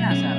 nasa